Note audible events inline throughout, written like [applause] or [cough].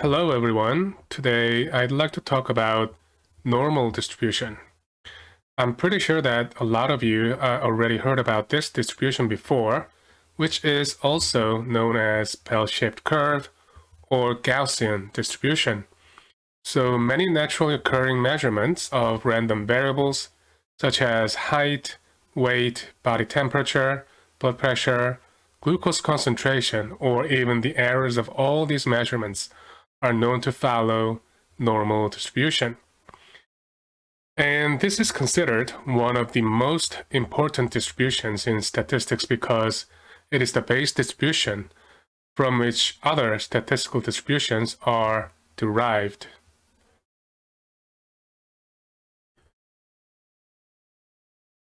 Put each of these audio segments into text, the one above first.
Hello everyone. Today I'd like to talk about normal distribution. I'm pretty sure that a lot of you uh, already heard about this distribution before, which is also known as bell-shaped curve or Gaussian distribution. So many naturally occurring measurements of random variables such as height, weight, body temperature, blood pressure, glucose concentration, or even the errors of all these measurements are known to follow normal distribution. And this is considered one of the most important distributions in statistics because it is the base distribution from which other statistical distributions are derived.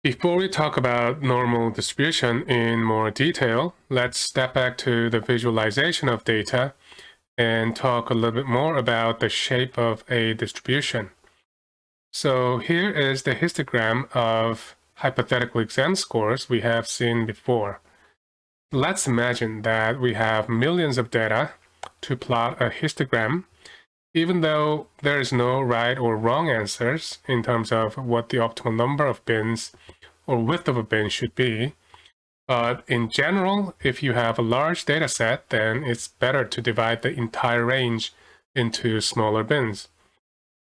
Before we talk about normal distribution in more detail, let's step back to the visualization of data and talk a little bit more about the shape of a distribution. So here is the histogram of hypothetical exam scores we have seen before. Let's imagine that we have millions of data to plot a histogram, even though there is no right or wrong answers in terms of what the optimal number of bins or width of a bin should be, but in general, if you have a large data set, then it's better to divide the entire range into smaller bins.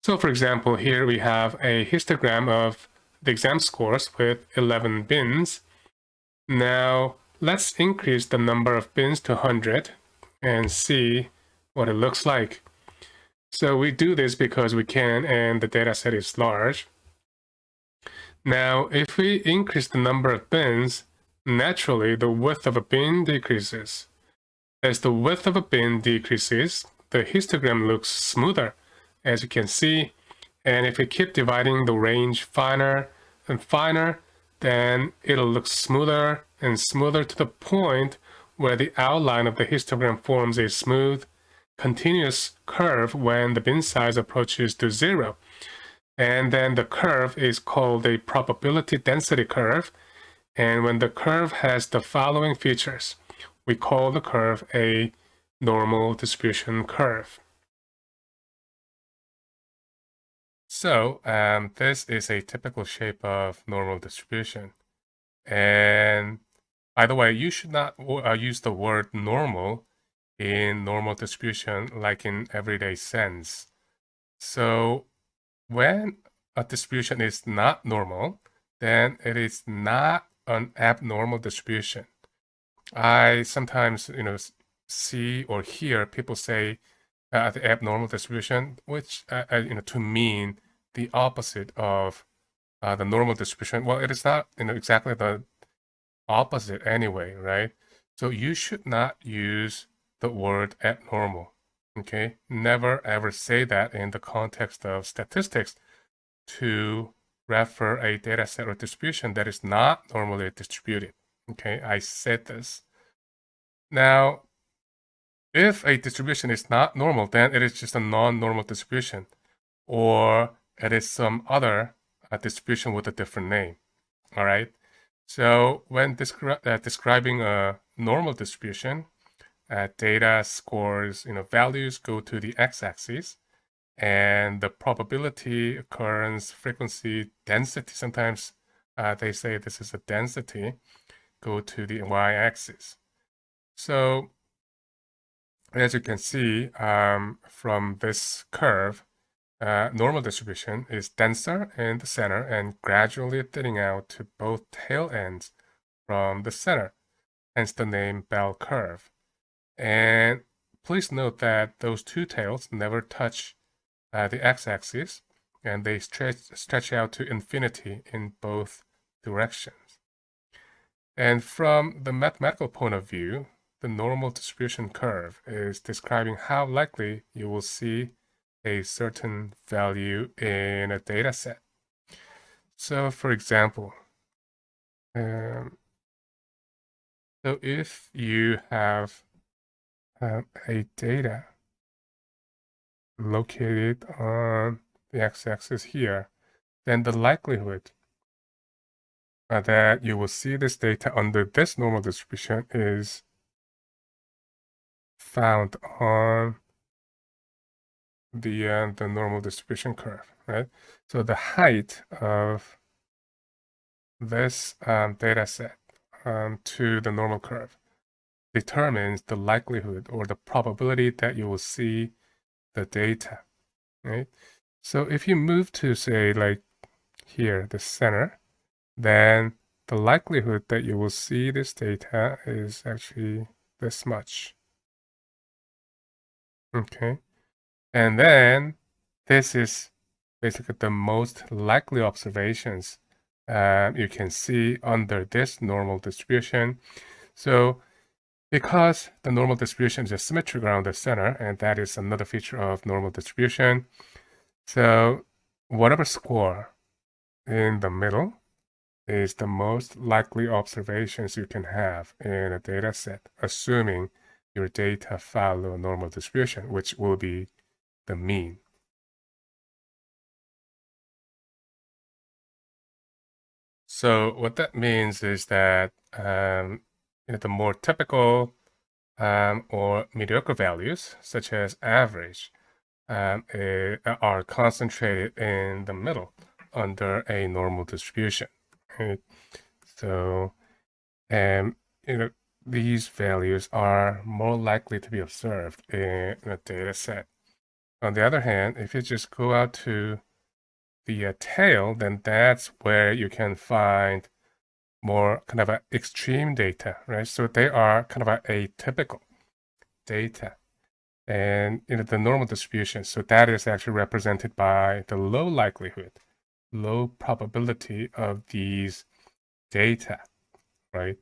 So for example, here we have a histogram of the exam scores with 11 bins. Now, let's increase the number of bins to 100 and see what it looks like. So we do this because we can and the data set is large. Now, if we increase the number of bins, naturally the width of a bin decreases. As the width of a bin decreases, the histogram looks smoother, as you can see. And if we keep dividing the range finer and finer, then it'll look smoother and smoother to the point where the outline of the histogram forms a smooth, continuous curve when the bin size approaches to zero. And then the curve is called a probability density curve, and when the curve has the following features, we call the curve a normal distribution curve. So um, this is a typical shape of normal distribution. And by the way, you should not uh, use the word normal in normal distribution like in everyday sense. So when a distribution is not normal, then it is not an abnormal distribution. I sometimes, you know, see or hear people say uh, the abnormal distribution, which, uh, you know, to mean the opposite of uh, the normal distribution. Well, it is not, you know, exactly the opposite anyway, right? So you should not use the word abnormal, okay? Never ever say that in the context of statistics to refer a data set or distribution that is not normally distributed. Okay, I said this. Now, if a distribution is not normal, then it is just a non-normal distribution, or it is some other uh, distribution with a different name. All right. So when descri uh, describing a normal distribution, uh, data scores, you know, values go to the x-axis, and the probability, occurrence, frequency, density, sometimes uh, they say this is a density, go to the y-axis. So as you can see um, from this curve, uh, normal distribution is denser in the center and gradually thinning out to both tail ends from the center, hence the name bell curve. And please note that those two tails never touch uh, the x-axis and they stretch, stretch out to infinity in both directions. And from the mathematical point of view, the normal distribution curve is describing how likely you will see a certain value in a data set. So for example, um, so if you have um, a data located on the x-axis here, then the likelihood that you will see this data under this normal distribution is found on the uh, the normal distribution curve, right? So the height of this um, data set um, to the normal curve determines the likelihood or the probability that you will see the data, right? So if you move to say like here, the center, then the likelihood that you will see this data is actually this much. Okay. And then this is basically the most likely observations uh, you can see under this normal distribution. So because the normal distribution is symmetric around the center, and that is another feature of normal distribution. So whatever score in the middle is the most likely observations you can have in a data set, assuming your data follow a normal distribution, which will be the mean. So what that means is that um, you know, the more typical um, or mediocre values, such as average, um, uh, are concentrated in the middle under a normal distribution. Right? So, um, you know, these values are more likely to be observed in a data set. On the other hand, if you just go out to the uh, tail, then that's where you can find more kind of extreme data, right? So they are kind of a atypical data and you know the normal distribution. So that is actually represented by the low likelihood, low probability of these data, right?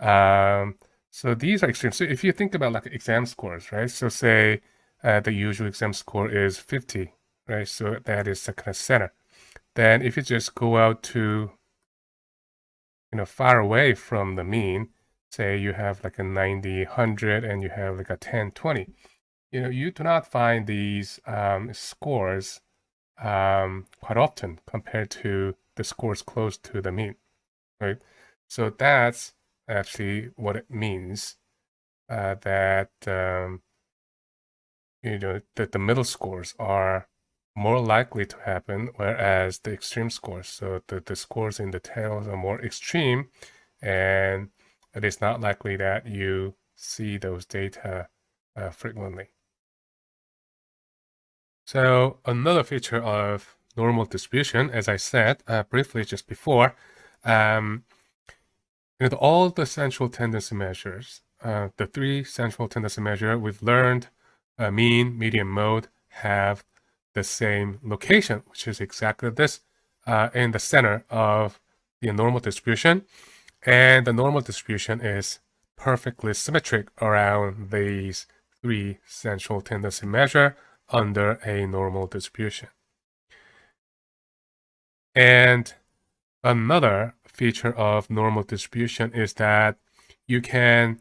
Um, so these are extreme. So if you think about like exam scores, right? So say uh, the usual exam score is 50, right? So that is the kind of center. Then if you just go out to, you know, far away from the mean, say you have like a 90, 100, and you have like a 10, 20, you know, you do not find these um, scores um, quite often compared to the scores close to the mean, right? So that's actually what it means uh, that um, you know that the middle scores are more likely to happen, whereas the extreme scores, so the, the scores in the tails are more extreme, and it is not likely that you see those data uh, frequently. So another feature of normal distribution, as I said uh, briefly just before, um, you know, all the central tendency measures, uh, the three central tendency measure we've learned, uh, mean, median, mode, have the same location, which is exactly this uh, in the center of the normal distribution. And the normal distribution is perfectly symmetric around these three central tendency measure under a normal distribution. And another feature of normal distribution is that you can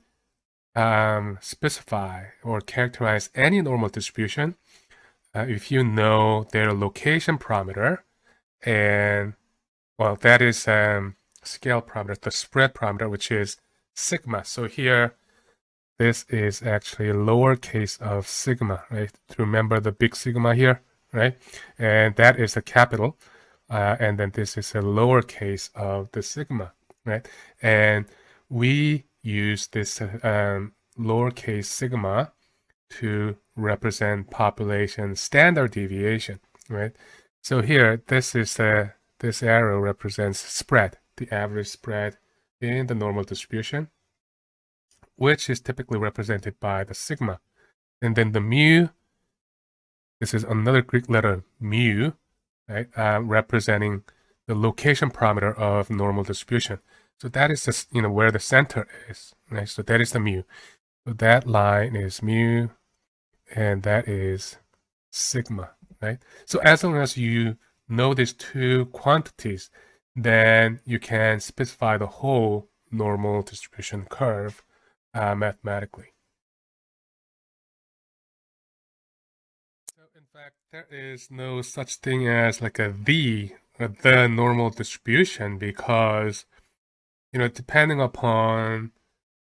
um, specify or characterize any normal distribution uh, if you know their location parameter and well that is um, scale parameter the spread parameter which is sigma so here this is actually a lowercase of sigma, right? To remember the big sigma here, right? And that is a capital. Uh, and then this is a lowercase of the sigma, right? And we use this um, lowercase sigma to represent population standard deviation, right? So here, this is a, this arrow represents spread, the average spread in the normal distribution which is typically represented by the sigma. And then the mu, this is another Greek letter mu, right, uh, representing the location parameter of normal distribution. So that is just, you know, where the center is, right? So that is the mu. So that line is mu, and that is sigma, right? So as long as you know these two quantities, then you can specify the whole normal distribution curve uh, mathematically. So in fact, there is no such thing as like a the, the normal distribution because, you know, depending upon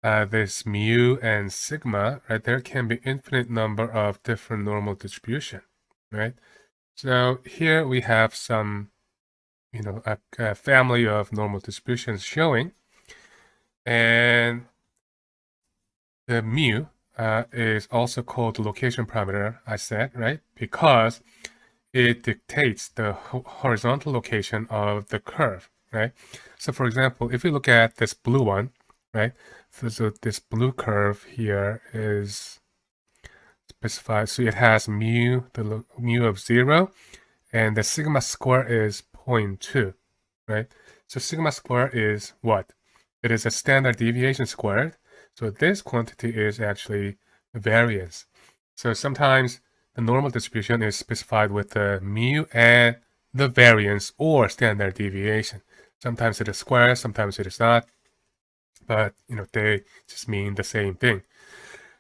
uh, this mu and sigma, right, there can be infinite number of different normal distribution, right? So here we have some, you know, a, a family of normal distributions showing, and the mu uh, is also called the location parameter, I said, right? Because it dictates the horizontal location of the curve, right? So for example, if you look at this blue one, right? So, so this blue curve here is specified. So it has mu, the mu of zero, and the sigma square is 0.2, right? So sigma square is what? It is a standard deviation squared. So this quantity is actually variance. So sometimes the normal distribution is specified with the mu and the variance or standard deviation. Sometimes it is square, sometimes it is not. But, you know, they just mean the same thing.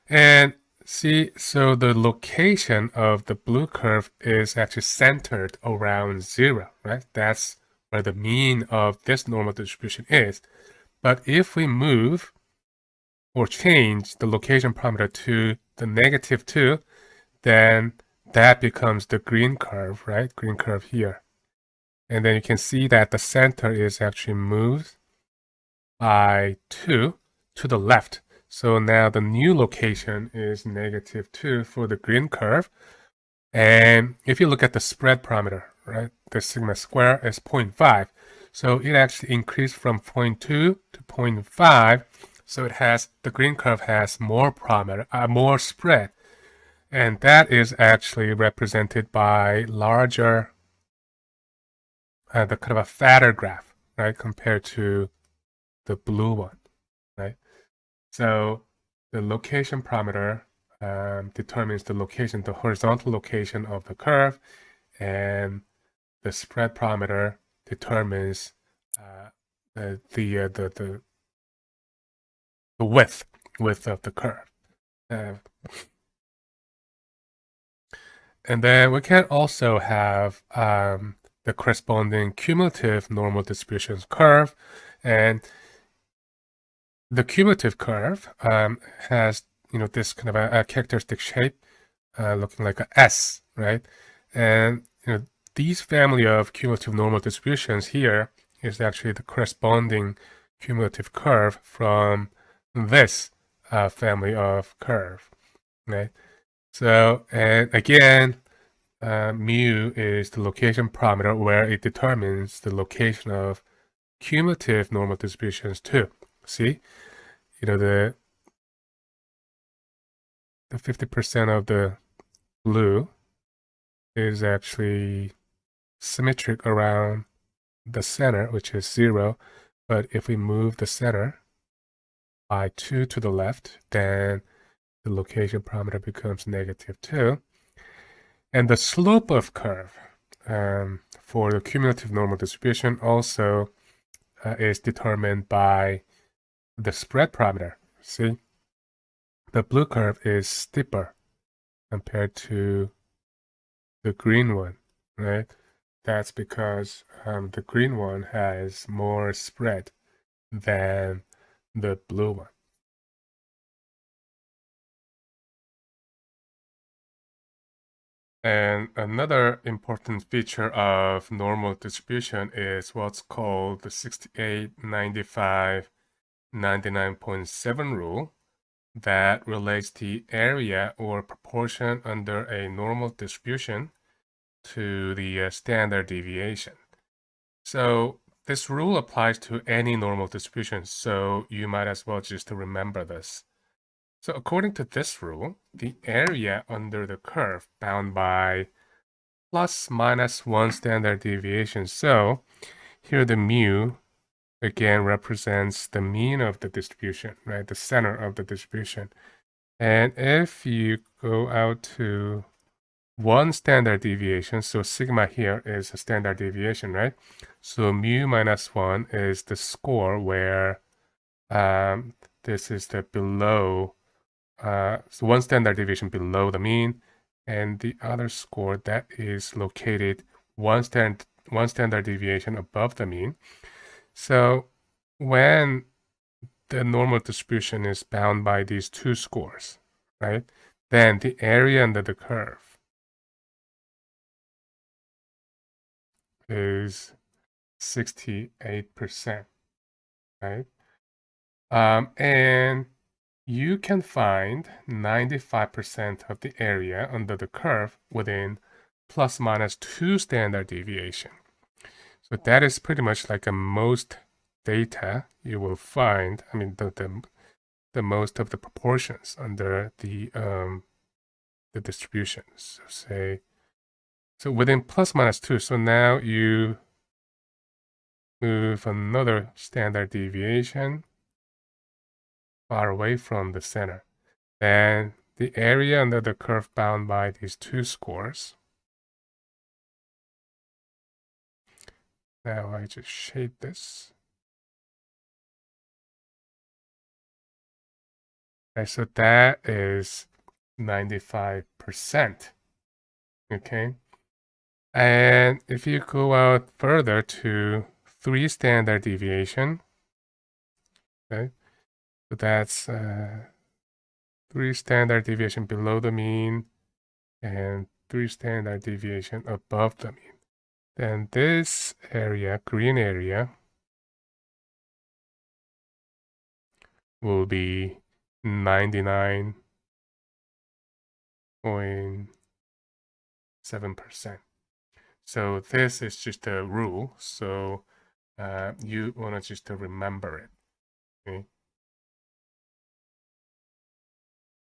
And see, so the location of the blue curve is actually centered around zero, right? That's where the mean of this normal distribution is. But if we move or change the location parameter to the negative 2, then that becomes the green curve, right? Green curve here. And then you can see that the center is actually moved by 2 to the left. So now the new location is negative 2 for the green curve. And if you look at the spread parameter, right, the sigma square is 0.5. So it actually increased from 0.2 to 0.5. So it has, the green curve has more parameter, uh, more spread. And that is actually represented by larger, uh, the kind of a fatter graph, right, compared to the blue one, right? So the location parameter um, determines the location, the horizontal location of the curve, and the spread parameter determines uh, the the, uh, the the the width width of the curve. Uh, and then we can also have um, the corresponding cumulative normal distributions curve. And the cumulative curve um, has, you know, this kind of a, a characteristic shape uh, looking like a S, right? And, you know, these family of cumulative normal distributions here is actually the corresponding cumulative curve from this uh, family of curve, right? So, and again, uh, mu is the location parameter where it determines the location of cumulative normal distributions too. See, you know, the the 50% of the blue is actually symmetric around the center, which is zero. But if we move the center by two to the left, then the location parameter becomes negative 2. And the slope of curve um, for the cumulative normal distribution also uh, is determined by the spread parameter. See, the blue curve is steeper compared to the green one, right? That's because um, the green one has more spread than the blue one. And another important feature of normal distribution is what's called the 68, 95, 99.7 rule that relates the area or proportion under a normal distribution to the uh, standard deviation. So this rule applies to any normal distribution, so you might as well just remember this. So according to this rule, the area under the curve bound by plus minus one standard deviation. So here the mu again represents the mean of the distribution, right? The center of the distribution. And if you go out to one standard deviation, so sigma here is a standard deviation, right? So mu minus one is the score where um, this is the below uh, so one standard deviation below the mean, and the other score that is located one, stand, one standard deviation above the mean. So when the normal distribution is bound by these two scores, right? Then the area under the curve is 68%, right? Um, and you can find 95% of the area under the curve within plus minus two standard deviation. So that is pretty much like a most data you will find, I mean, the, the, the most of the proportions under the, um, the distribution. So say, so within plus minus two, so now you move another standard deviation far away from the center. Then the area under the curve bound by these two scores. Now I just shade this. Okay, so that is 95%. Okay. And if you go out further to three standard deviation, okay, so that's uh, three standard deviation below the mean and three standard deviation above the mean. Then this area, green area, will be 99.7%. So this is just a rule. So uh, you want to just remember it. Okay.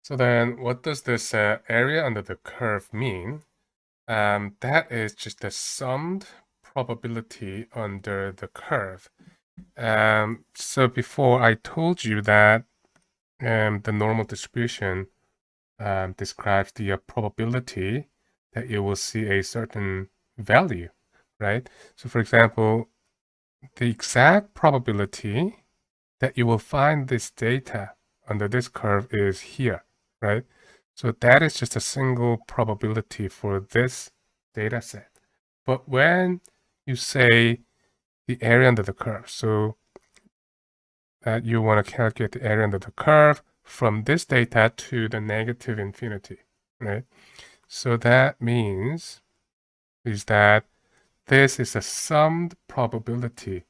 So then what does this uh, area under the curve mean? Um, that is just the summed probability under the curve. Um, so before I told you that um, the normal distribution um, describes the uh, probability that you will see a certain value, right? So for example, the exact probability that you will find this data under this curve is here right? So that is just a single probability for this data set. But when you say the area under the curve, so that you want to calculate the area under the curve from this data to the negative infinity, right? So that means is that this is a summed probability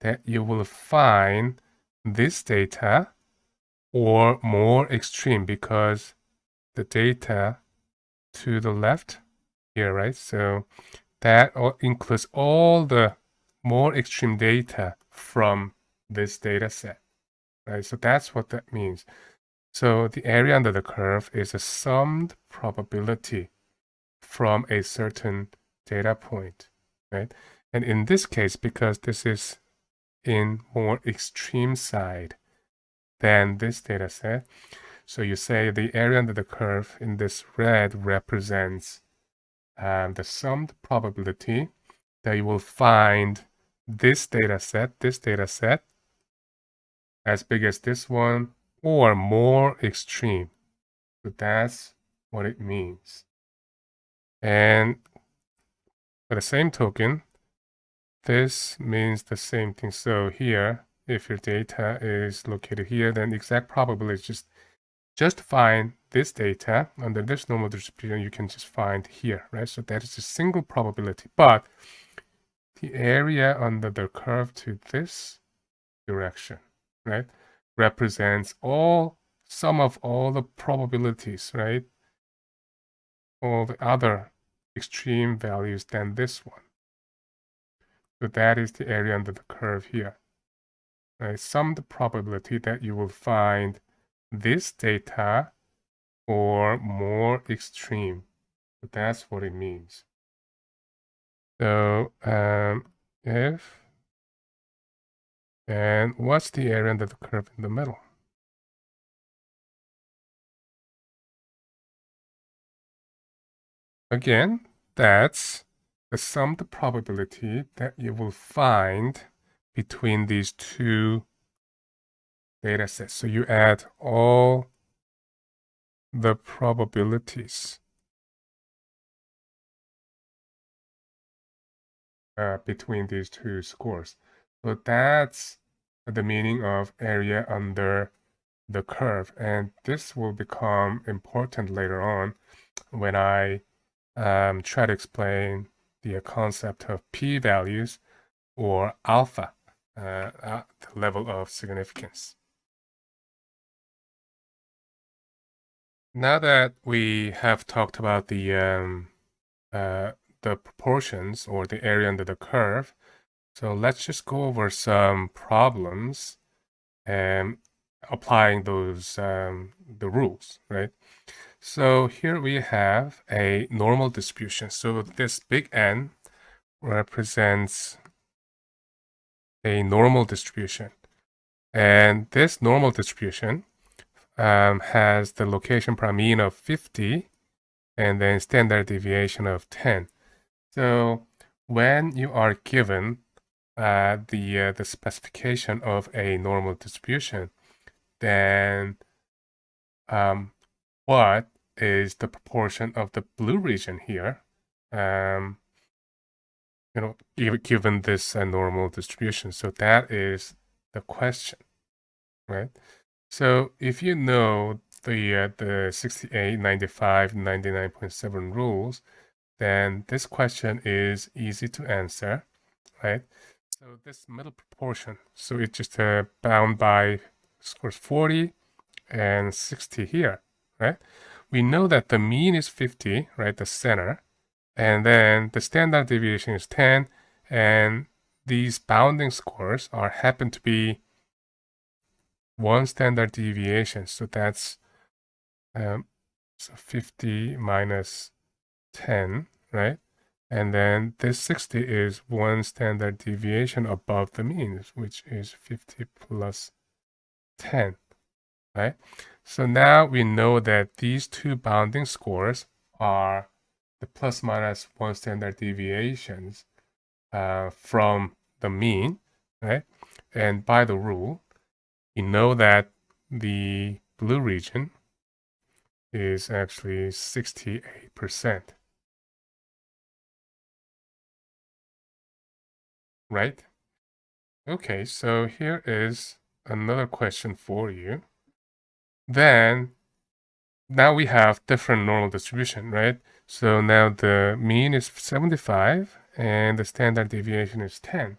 that you will find this data or more extreme because the data to the left here, right? So that includes all the more extreme data from this data set, right? So that's what that means. So the area under the curve is a summed probability from a certain data point, right? And in this case, because this is in more extreme side, than this data set. So you say the area under the curve in this red represents um, the summed probability that you will find this data set, this data set, as big as this one, or more extreme. So that's what it means. And for the same token, this means the same thing. So here, if your data is located here, then the exact probability is just just find this data under this normal distribution you can just find here, right? So that is a single probability. But the area under the curve to this direction, right, represents all sum of all the probabilities, right? All the other extreme values than this one. So that is the area under the curve here right, summed the probability that you will find this data or more extreme. That's what it means. So um, if, and what's the area under the curve in the middle? Again, that's the summed probability that you will find between these two data set. So you add all the probabilities uh, between these two scores. So that's the meaning of area under the curve. And this will become important later on when I um, try to explain the concept of p-values or alpha uh, the level of significance. Now that we have talked about the um, uh, the proportions or the area under the curve, so let's just go over some problems and applying those um, the rules, right? So here we have a normal distribution. So this big N represents a normal distribution. And this normal distribution um, has the location prime mean of 50 and then standard deviation of 10. So when you are given uh, the uh, the specification of a normal distribution, then um, what is the proportion of the blue region here? Um, you know, given this uh, normal distribution. So that is the question, right? So if you know the uh, the 68, 95, 99.7 rules, then this question is easy to answer, right? So this middle proportion, so it's just uh, bound by scores 40 and 60 here, right? We know that the mean is 50, right, the center, and then the standard deviation is 10, and these bounding scores are happen to be one standard deviation. So that's um, so 50 minus 10, right? And then this 60 is one standard deviation above the mean, which is 50 plus 10, right? So now we know that these two bounding scores are the plus minus one standard deviations uh, from the mean, right? And by the rule, we know that the blue region is actually 68%. Right? Okay, so here is another question for you. Then, now we have different normal distribution, right? So now the mean is 75 and the standard deviation is 10.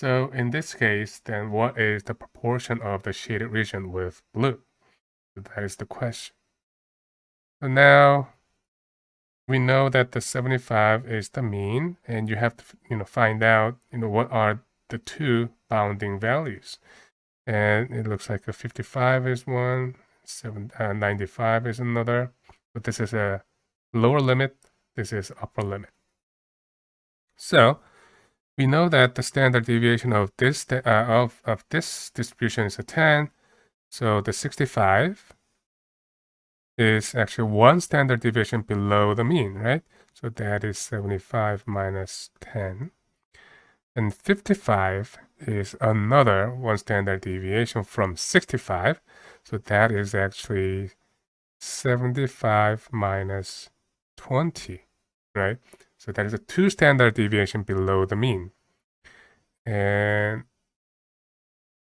So in this case, then what is the proportion of the shaded region with blue? That is the question. So now we know that the 75 is the mean and you have to you know find out you know what are the two bounding values. And it looks like a 55 is one, seven, uh, 95 is another. But this is a lower limit, this is upper limit. So we know that the standard deviation of this uh, of, of this distribution is a 10. So the 65 is actually one standard deviation below the mean, right? So that is 75 minus 10. And 55 is another one standard deviation from 65. So that is actually 75 minus 20, right? So that is a two standard deviation below the mean. And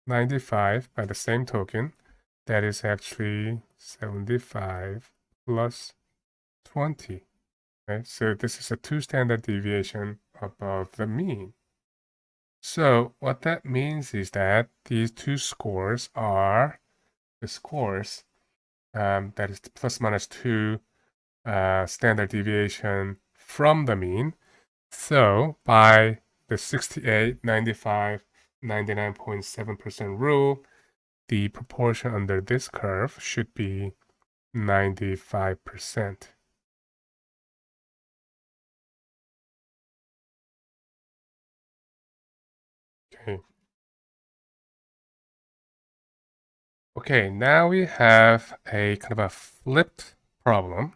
95 by the same token, that is actually 75 plus 20. Right? So this is a two standard deviation above the mean. So what that means is that these two scores are the scores um, that is plus minus two uh, standard deviation from the mean. So by the 68, 95, 99.7% rule, the proportion under this curve should be 95%. Okay. Okay, now we have a kind of a flipped problem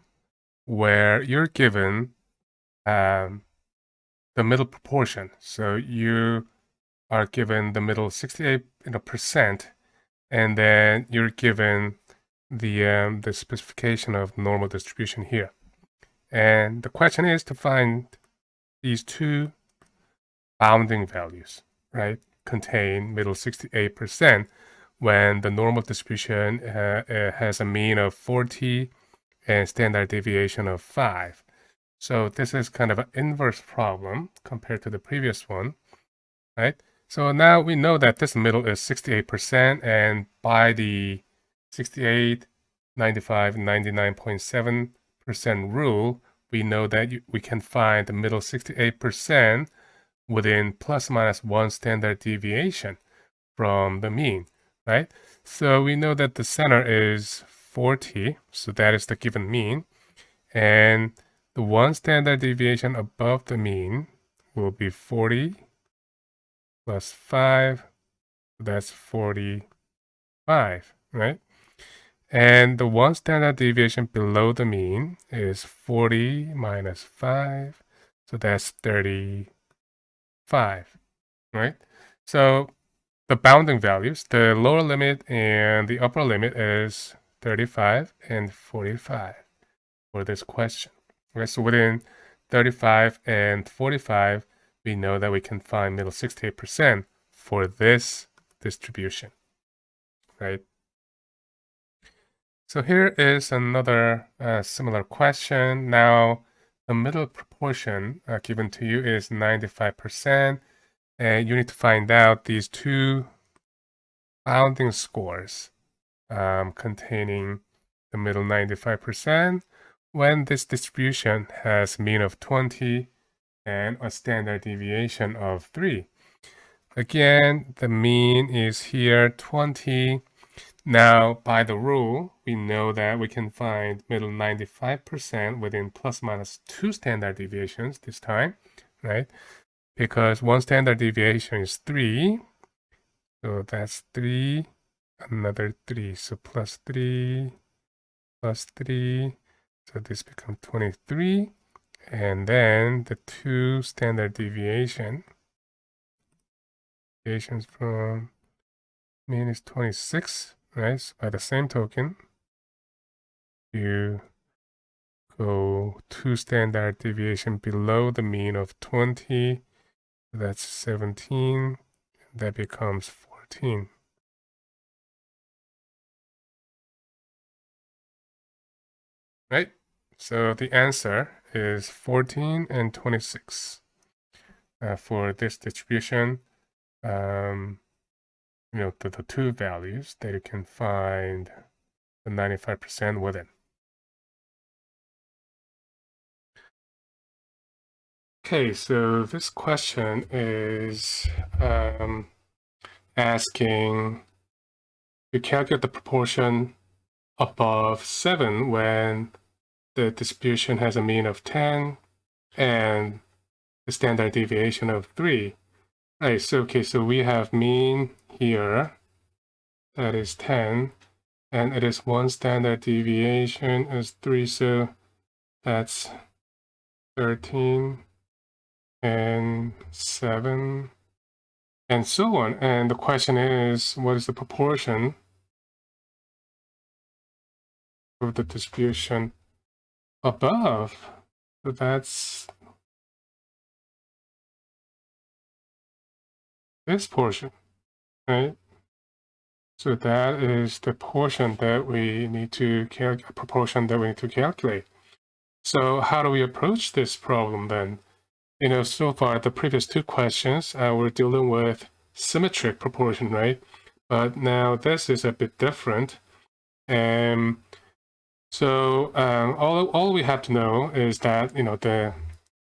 where you're given um, the middle proportion. So you are given the middle 68 in a percent, and then you're given the um, the specification of normal distribution here. And the question is to find these two bounding values, right? Contain middle 68% when the normal distribution uh, uh, has a mean of 40 and standard deviation of 5. So this is kind of an inverse problem compared to the previous one, right? So now we know that this middle is 68% and by the 68, 95, 99.7% rule, we know that we can find the middle 68% within plus minus one standard deviation from the mean, right? So we know that the center is 40, so that is the given mean. And the one standard deviation above the mean will be 40 plus 5, that's 45, right? And the one standard deviation below the mean is 40 minus 5, so that's 35, right? So the bounding values, the lower limit and the upper limit is 35 and 45 for this question. Okay, so within 35 and 45, we know that we can find middle 68% for this distribution, right? So here is another uh, similar question. Now, the middle proportion uh, given to you is 95%, and you need to find out these two bounding scores um, containing the middle 95% when this distribution has mean of 20 and a standard deviation of 3. Again, the mean is here 20. Now, by the rule, we know that we can find middle 95% within plus minus 2 standard deviations this time, right? Because one standard deviation is 3. So that's 3, another 3. So plus 3, plus 3, so this becomes 23. And then the two standard deviation deviations from mean is 26, right? So by the same token, you go two standard deviation below the mean of 20. That's 17. That becomes 14. Right? So the answer is 14 and 26 uh, for this distribution. Um, you know, the, the two values that you can find the 95% within. Okay, so this question is um, asking to calculate the proportion above 7 when the distribution has a mean of 10 and the standard deviation of 3. Right, so okay, so we have mean here, that is 10, and it is one standard deviation is 3, so that's 13 and 7 and so on. And the question is, what is the proportion of the distribution above. That's this portion, right? So that is the portion that we need to calculate, proportion that we need to calculate. So how do we approach this problem then? You know, so far the previous two questions, uh, we're dealing with symmetric proportion, right? But now this is a bit different. And so um, all, all we have to know is that, you know, the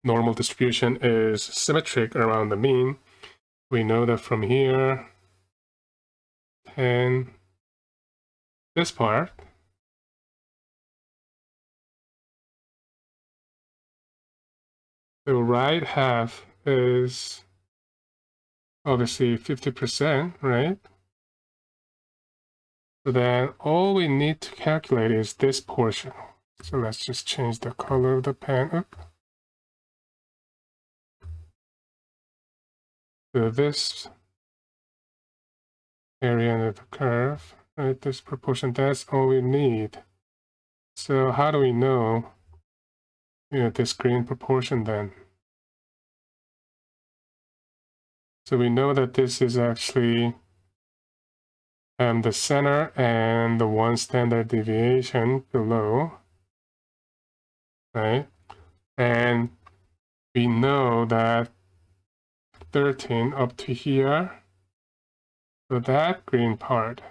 normal distribution is symmetric around the mean. We know that from here, 10, this part, the right half is obviously 50%, right? Then all we need to calculate is this portion. So let's just change the color of the pen up. So this area under the curve, right, this proportion, that's all we need. So how do we know, you know, this green proportion then? So we know that this is actually and the center and the one standard deviation below, right? And we know that 13 up to here, so that green part,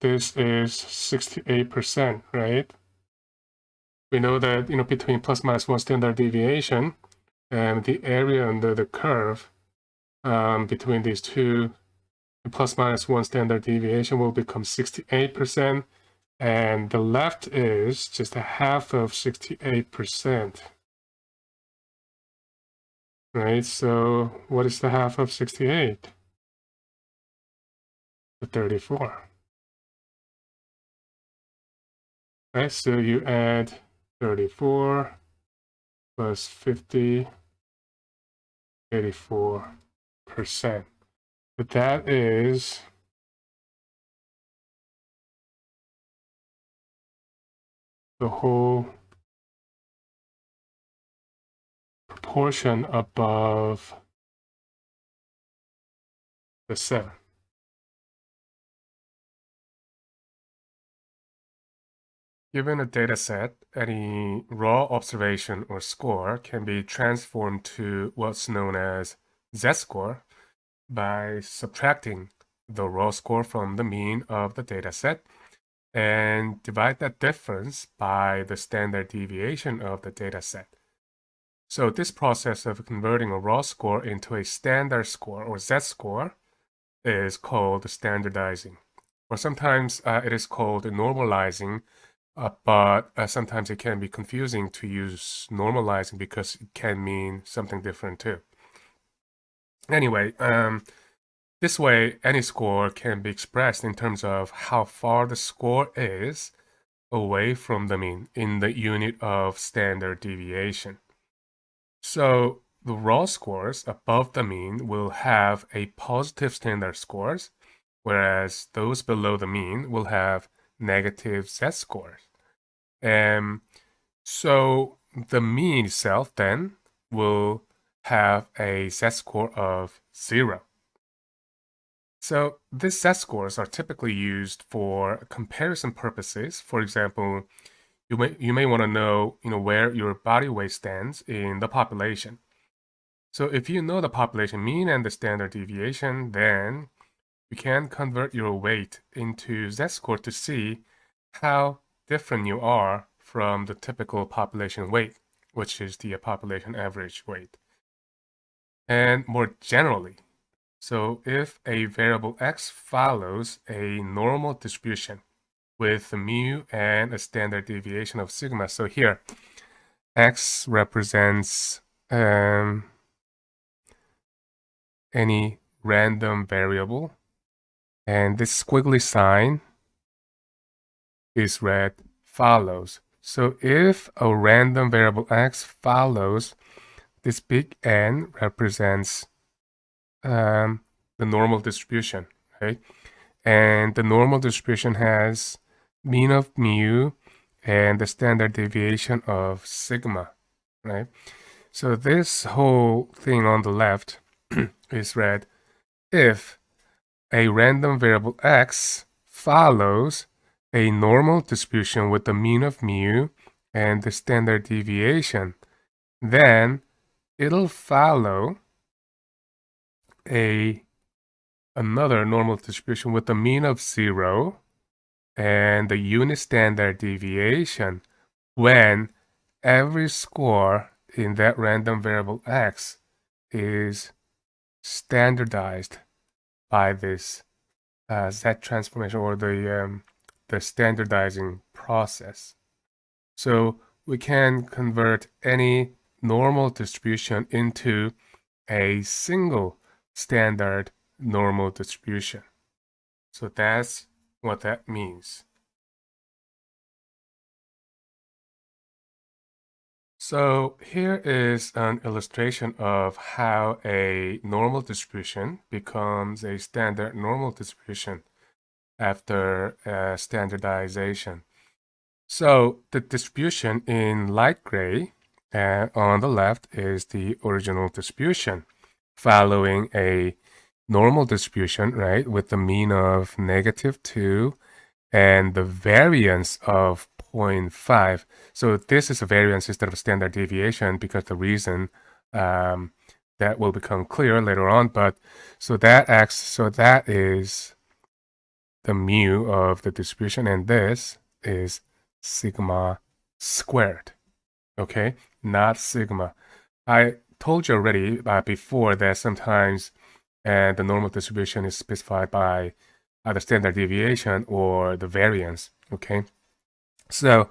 this is 68%, right? We know that, you know, between plus minus one standard deviation and the area under the curve um, between these two, plus minus one standard deviation will become 68%. And the left is just a half of 68%. Right, so what is the half of 68? The 34. Right, so you add 34 plus 50, 84 percent. But that is the whole proportion above the 7. Given a data set, any raw observation or score can be transformed to what's known as z-score by subtracting the raw score from the mean of the data set and divide that difference by the standard deviation of the dataset. So this process of converting a raw score into a standard score or z-score is called standardizing. Or sometimes uh, it is called normalizing, uh, but uh, sometimes it can be confusing to use normalizing because it can mean something different too. Anyway, um, this way, any score can be expressed in terms of how far the score is away from the mean in the unit of standard deviation. So the raw scores above the mean will have a positive standard scores, whereas those below the mean will have negative z-scores. And so the mean itself then will have a z-score of zero. So these z-scores are typically used for comparison purposes. For example, you may you may want to know you know where your body weight stands in the population. So if you know the population mean and the standard deviation, then you can convert your weight into z-score to see how different you are from the typical population weight, which is the population average weight. And more generally, so if a variable x follows a normal distribution with mu and a standard deviation of sigma, so here x represents um, any random variable and this squiggly sign is read follows. So if a random variable x follows, this big N represents um, the normal distribution, right? And the normal distribution has mean of mu and the standard deviation of sigma, right? So this whole thing on the left [clears throat] is read if a random variable x follows a normal distribution with the mean of mu and the standard deviation, then it'll follow a another normal distribution with a mean of zero and the unit standard deviation when every score in that random variable x is standardized by this uh, z transformation or the um, the standardizing process. So we can convert any normal distribution into a single standard normal distribution. So that's what that means. So here is an illustration of how a normal distribution becomes a standard normal distribution after uh, standardization. So the distribution in light gray uh, on the left is the original distribution following a normal distribution, right, with the mean of negative 2 and the variance of 0.5. So this is a variance instead of a standard deviation because the reason um, that will become clear later on. But so that acts, so that is the mu of the distribution, and this is sigma squared. Okay, not sigma. I told you already uh, before that sometimes uh, the normal distribution is specified by either standard deviation or the variance. Okay, so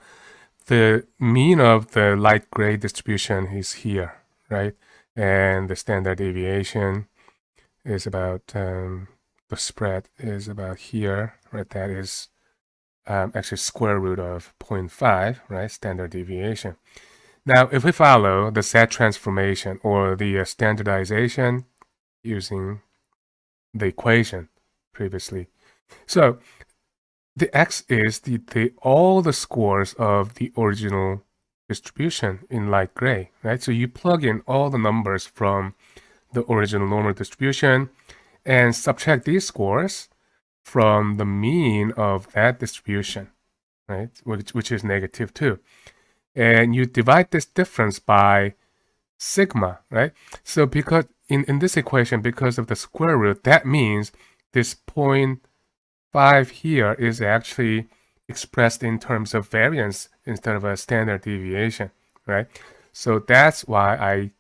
the mean of the light gray distribution is here, right? And the standard deviation is about um, the spread is about here, right? That is um, actually square root of 0.5, right? Standard deviation. Now, if we follow the Z transformation or the uh, standardization using the equation previously, so the x is the, the all the scores of the original distribution in light gray, right? So you plug in all the numbers from the original normal distribution and subtract these scores from the mean of that distribution, right? Which, which is negative 2. And you divide this difference by sigma, right? So because in, in this equation, because of the square root, that means this point 5 here is actually expressed in terms of variance instead of a standard deviation, right? So that's why I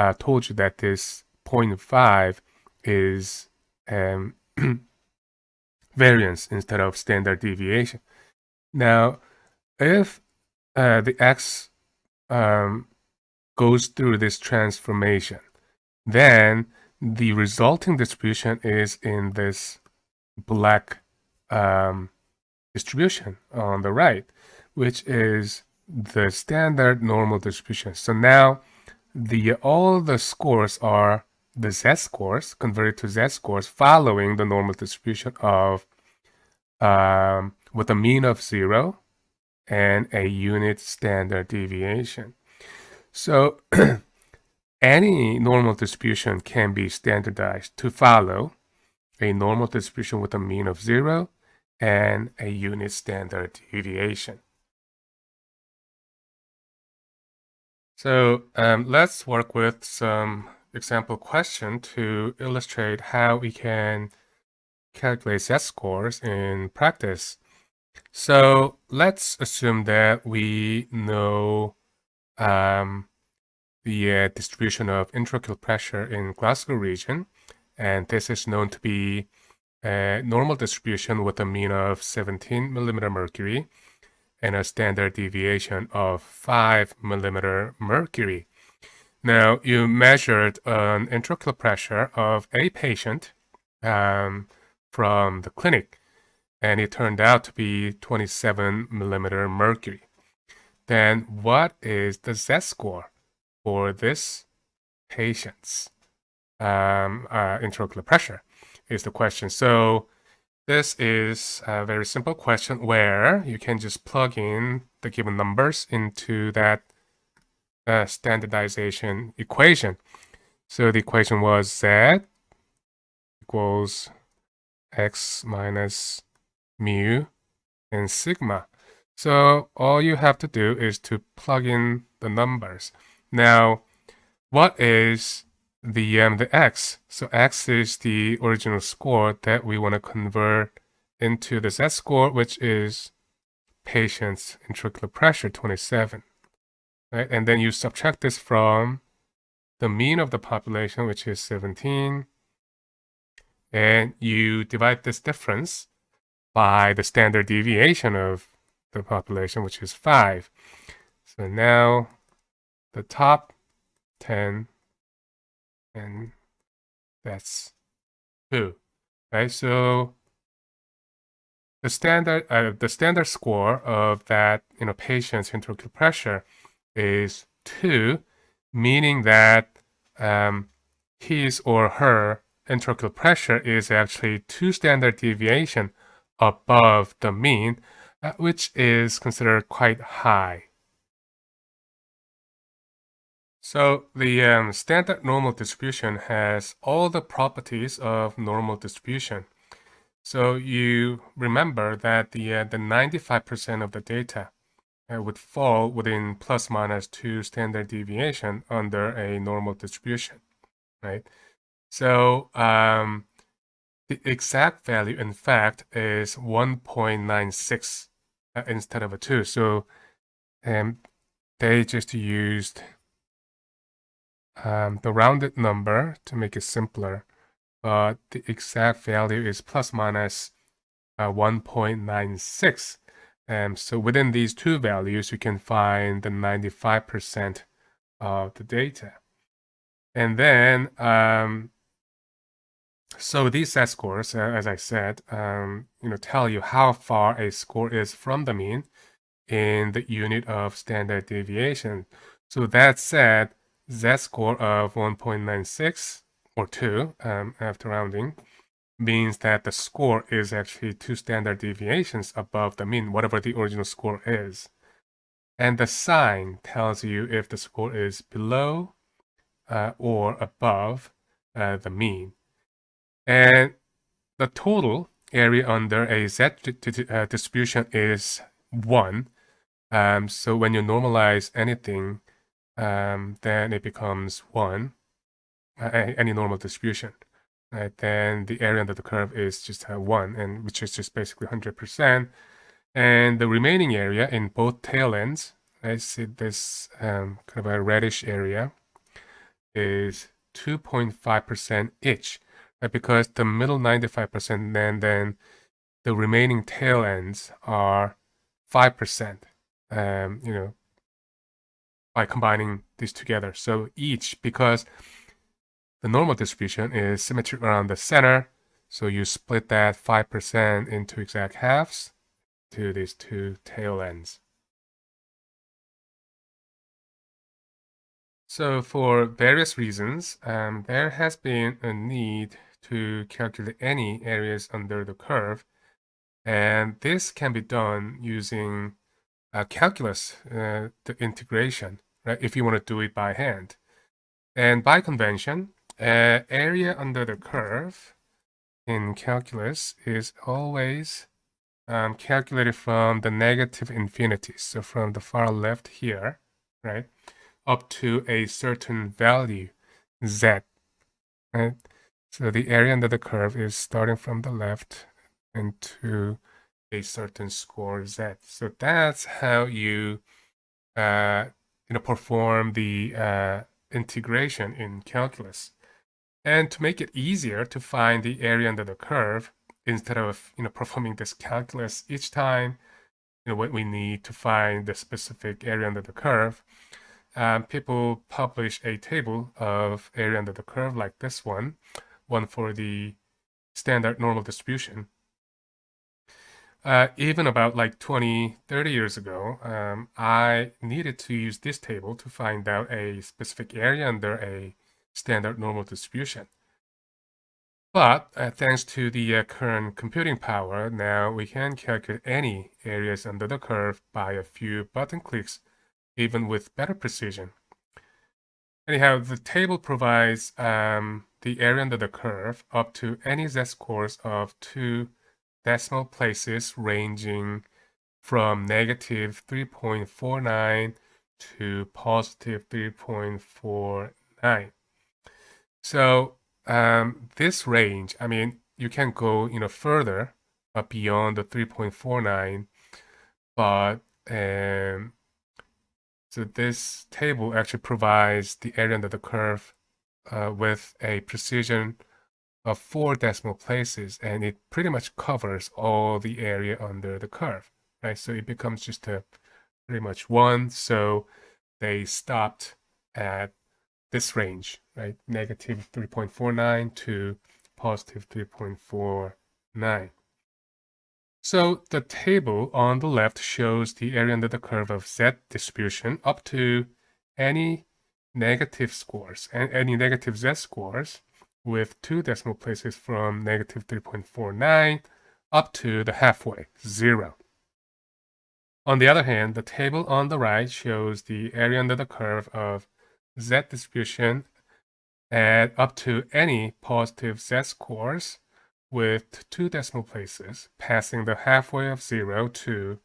uh, told you that this 0.5 is um, [clears throat] variance instead of standard deviation. Now, if uh, the x um, goes through this transformation, then the resulting distribution is in this black um, distribution on the right, which is the standard normal distribution. So now the all the scores are the z-scores converted to z-scores following the normal distribution of um, with a mean of zero and a unit standard deviation. So [clears throat] any normal distribution can be standardized to follow a normal distribution with a mean of zero and a unit standard deviation. So um, let's work with some example question to illustrate how we can calculate z-scores in practice. So let's assume that we know um, the uh, distribution of intraocular pressure in Glasgow region, and this is known to be a normal distribution with a mean of 17 millimeter mercury and a standard deviation of 5 millimeter mercury. Now, you measured an intraocular pressure of a patient um, from the clinic, and it turned out to be 27 millimeter mercury. Then what is the Z-score for this patient's um, uh, intraocular pressure is the question. So this is a very simple question where you can just plug in the given numbers into that uh, standardization equation. So the equation was z equals x minus mu and sigma. So all you have to do is to plug in the numbers. Now, what is the um, the x? So x is the original score that we want to convert into the z-score, which is patient's intraocular pressure, 27 right? And then you subtract this from the mean of the population, which is 17, and you divide this difference by the standard deviation of the population, which is 5. So now the top 10, and that's 2, right? So the standard, uh, the standard score of that you know patient's intraocular pressure is 2, meaning that um, his or her intraocular pressure is actually 2 standard deviation above the mean, uh, which is considered quite high. So the um, standard normal distribution has all the properties of normal distribution. So you remember that the 95% uh, of the data uh, would fall within plus minus two standard deviation under a normal distribution, right? So um, the exact value, in fact, is 1.96 uh, instead of a 2. So um, they just used um, the rounded number to make it simpler, but the exact value is plus minus, uh, 1.96. Um, so within these two values, you can find the 95% of the data. And then, um, so these z-scores, uh, as I said, um, you know, tell you how far a score is from the mean in the unit of standard deviation. So that said, z-score of 1.96 or 2 um, after rounding means that the score is actually two standard deviations above the mean, whatever the original score is. And the sign tells you if the score is below uh, or above uh, the mean. And the total area under a z uh, distribution is 1. Um, so when you normalize anything, um, then it becomes 1, uh, any normal distribution. Right? Then the area under the curve is just uh, 1, and which is just basically 100%. And the remaining area in both tail ends, I see this um, kind of a reddish area, is 2.5% each. Right? Because the middle 95%, then, then the remaining tail ends are 5%. Um, you know, by combining these together. So each, because the normal distribution is symmetric around the center, so you split that 5% into exact halves to these two tail ends. So for various reasons, um, there has been a need to calculate any areas under the curve. And this can be done using uh, calculus, uh, the integration, right? If you want to do it by hand. And by convention, uh, area under the curve in calculus is always um, calculated from the negative infinity. So from the far left here, right, up to a certain value, z, right? So the area under the curve is starting from the left into a certain score z. So that's how you uh, you know perform the uh, integration in calculus. And to make it easier to find the area under the curve, instead of you know performing this calculus each time, you know what we need to find the specific area under the curve, um, people publish a table of area under the curve like this one, one for the standard normal distribution, uh, even about like 20, 30 years ago, um, I needed to use this table to find out a specific area under a standard normal distribution. But uh, thanks to the uh, current computing power, now we can calculate any areas under the curve by a few button clicks, even with better precision. Anyhow, the table provides um, the area under the curve up to any z-scores of 2 decimal places ranging from negative 3.49 to positive 3.49. So um, this range, I mean, you can go you know further uh, beyond the 3.49, but um, so this table actually provides the area under the curve uh, with a precision of four decimal places and it pretty much covers all the area under the curve, right? So it becomes just a pretty much one. So they stopped at this range, right? Negative 3.49 to positive 3.49. So the table on the left shows the area under the curve of Z distribution up to any negative scores and any negative Z scores with two decimal places from negative 3.49 up to the halfway, 0. On the other hand, the table on the right shows the area under the curve of z distribution at up to any positive z scores with two decimal places, passing the halfway of 0 to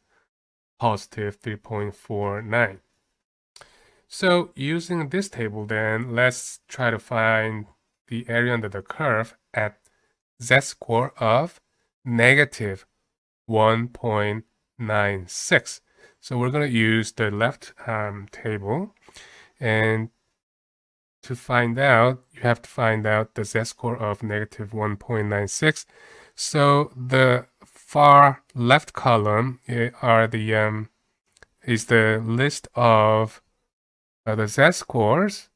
positive 3.49. So using this table then, let's try to find the area under the curve at z-score of negative 1.96. So we're going to use the left um, table and to find out, you have to find out the z-score of negative 1.96. So the far left column eh, are the um, is the list of uh, the z-scores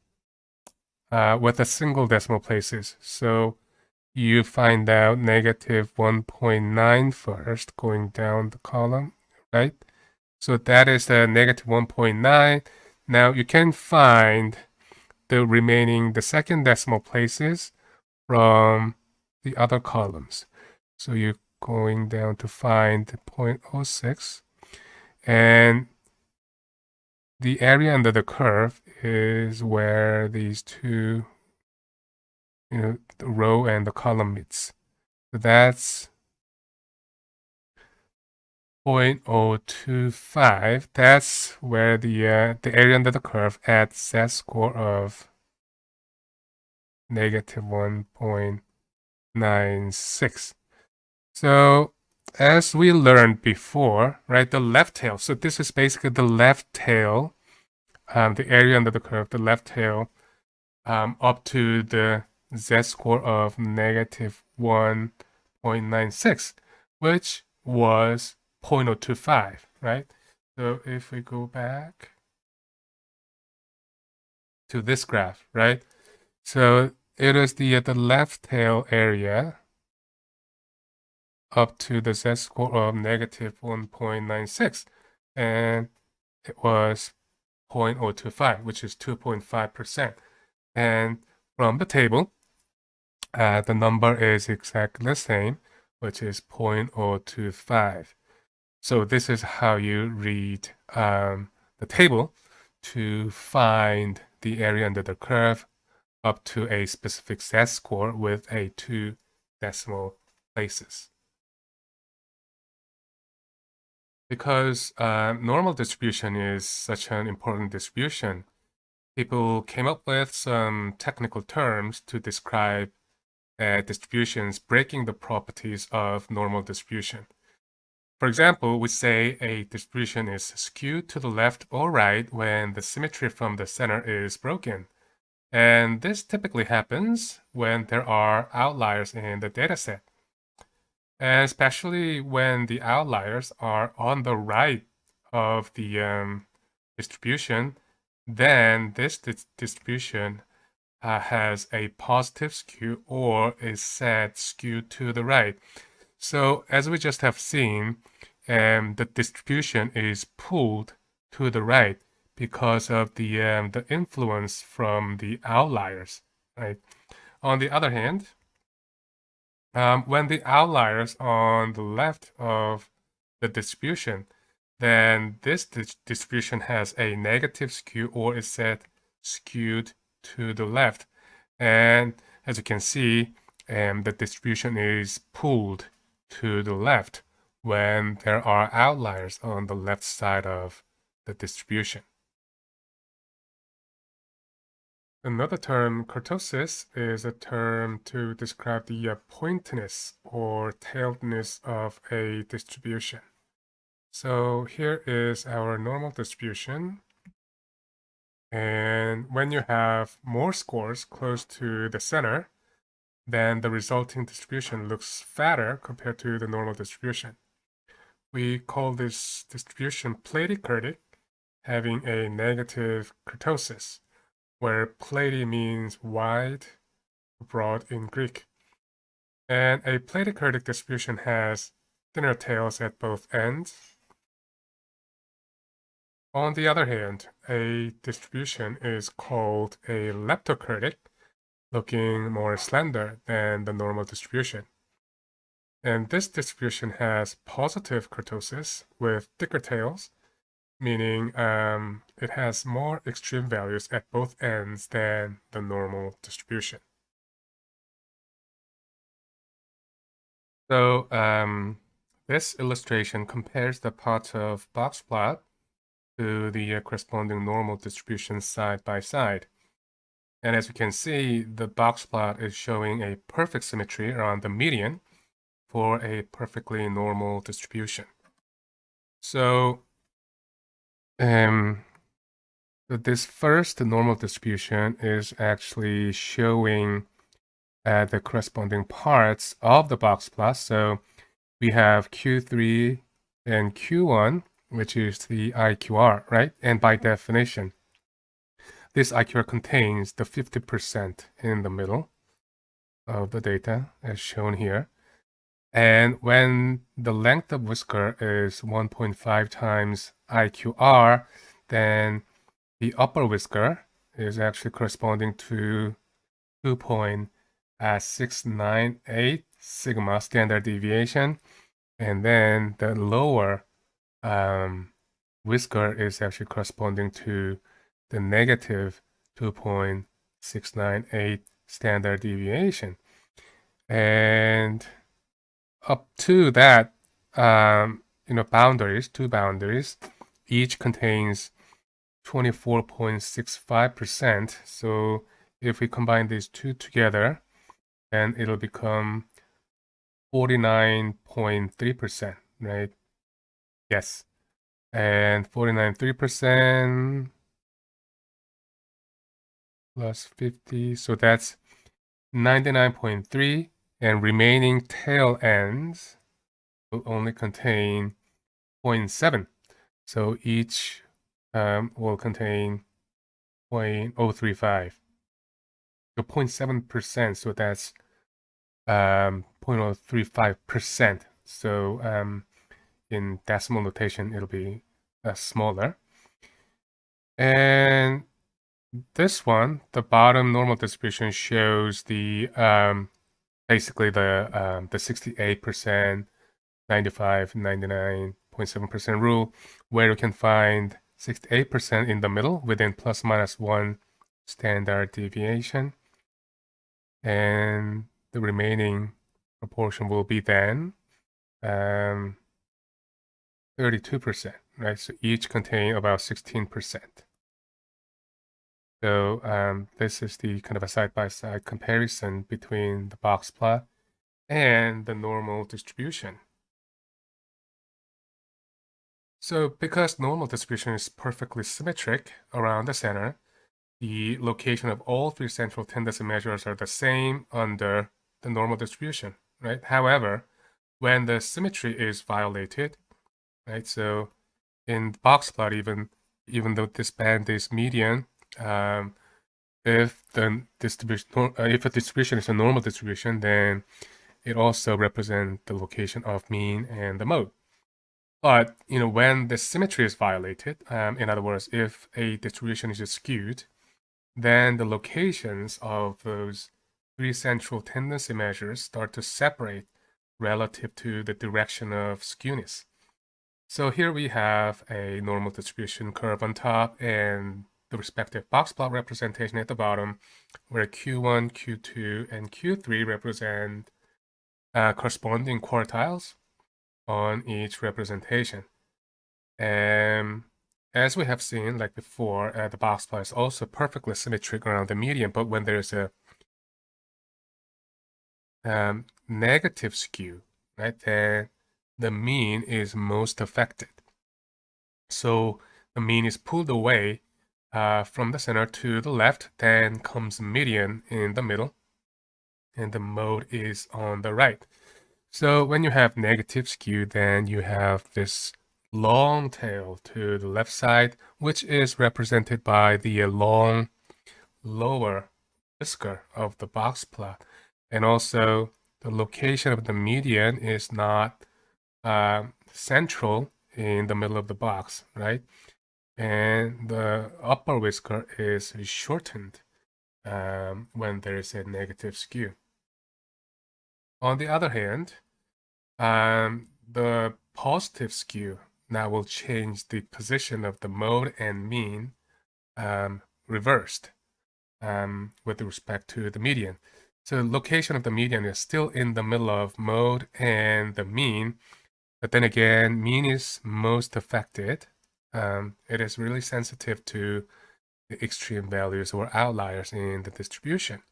uh, with a single decimal places. So you find out negative 1.9 first, going down the column, right? So that is the negative 1.9. Now you can find the remaining, the second decimal places from the other columns. So you're going down to find 0.06 and the area under the curve is where these two, you know, the row and the column meets. So that's 0.025. That's where the uh, the area under the curve at z-score of negative 1.96. So as we learned before, right, the left tail. So this is basically the left tail, um, the area under the curve, the left tail, um, up to the z-score of negative 1.96, which was 0.025, right? So if we go back to this graph, right? So it is the, uh, the left tail area up to the z-score of negative 1.96 and it was 0.025 which is 2.5% and from the table uh, the number is exactly the same which is 0.025 so this is how you read um, the table to find the area under the curve up to a specific z-score with a two decimal places. because uh, normal distribution is such an important distribution, people came up with some technical terms to describe uh, distributions breaking the properties of normal distribution. For example, we say a distribution is skewed to the left or right when the symmetry from the center is broken. And this typically happens when there are outliers in the dataset and especially when the outliers are on the right of the um, distribution, then this di distribution uh, has a positive skew or is said skewed to the right. So as we just have seen, um, the distribution is pulled to the right because of the um, the influence from the outliers, right? On the other hand, um, when the outliers on the left of the distribution, then this di distribution has a negative skew or is said skewed to the left. And as you can see, um, the distribution is pulled to the left when there are outliers on the left side of the distribution. Another term, kurtosis, is a term to describe the uh, pointedness or tailedness of a distribution. So here is our normal distribution. And when you have more scores close to the center, then the resulting distribution looks fatter compared to the normal distribution. We call this distribution platykurtic, having a negative kurtosis where platy means wide, broad in Greek. And a platykurtic distribution has thinner tails at both ends. On the other hand, a distribution is called a leptokurtic, looking more slender than the normal distribution. And this distribution has positive kurtosis with thicker tails meaning um, it has more extreme values at both ends than the normal distribution. So um, this illustration compares the parts of box plot to the corresponding normal distribution side by side. And as you can see, the box plot is showing a perfect symmetry around the median for a perfectly normal distribution. So, um, this first normal distribution is actually showing uh, the corresponding parts of the box plot. So we have Q3 and Q1, which is the IQR, right? And by definition, this IQR contains the 50% in the middle of the data as shown here. And when the length of whisker is 1.5 times IQR, then the upper whisker is actually corresponding to 2.698 sigma standard deviation. And then the lower um, whisker is actually corresponding to the negative 2.698 standard deviation. And up to that, um, you know, boundaries, two boundaries, each contains 24.65%. So if we combine these two together, then it'll become 49.3%, right? Yes. And 49.3% plus 50. So that's 99.3 and remaining tail ends will only contain 0.7. So each um, will contain 0.035. So 0.7%, so that's um, 0.035%. So um, in decimal notation, it'll be uh, smaller. And this one, the bottom normal distribution shows the um, basically the um, the 68%, 95, 99.7% rule, where you can find 68% in the middle within plus minus one standard deviation. And the remaining proportion will be then um, 32%, right? So each contain about 16%. So um, this is the kind of a side-by-side -side comparison between the box plot and the normal distribution. So because normal distribution is perfectly symmetric around the center, the location of all three central tendency measures are the same under the normal distribution, right? However, when the symmetry is violated, right? So in box plot, even even though this band is median, um, if the distribution, uh, if a distribution is a normal distribution, then it also represents the location of mean and the mode. But you know, when the symmetry is violated, um, in other words, if a distribution is skewed, then the locations of those three central tendency measures start to separate relative to the direction of skewness. So here we have a normal distribution curve on top and the respective box plot representation at the bottom, where Q1, Q2, and Q3 represent uh, corresponding quartiles on each representation. And as we have seen, like before, uh, the box plot is also perfectly symmetric around the median, but when there's a um, negative skew, right, then the mean is most affected. So the mean is pulled away uh, from the center to the left, then comes median in the middle, and the mode is on the right. So when you have negative skew, then you have this long tail to the left side, which is represented by the long lower whisker of the box plot. And also the location of the median is not uh, central in the middle of the box, right? And the upper whisker is shortened um, when there is a negative skew. On the other hand, um, the positive skew now will change the position of the mode and mean um, reversed um, with respect to the median. So the location of the median is still in the middle of mode and the mean, But then again, mean is most affected. Um, it is really sensitive to the extreme values or outliers in the distribution.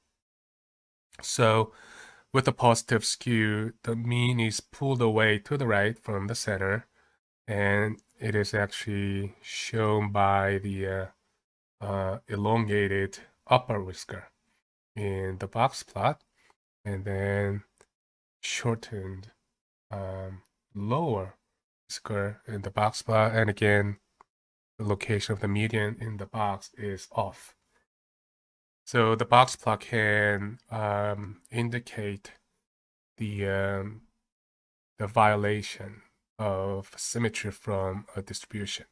So with a positive skew, the mean is pulled away to the right from the center, and it is actually shown by the uh, uh, elongated upper whisker in the box plot, and then shortened um, lower whisker in the box plot, and again, location of the median in the box is off. So the box plot can um, indicate the um, the violation of symmetry from a distribution.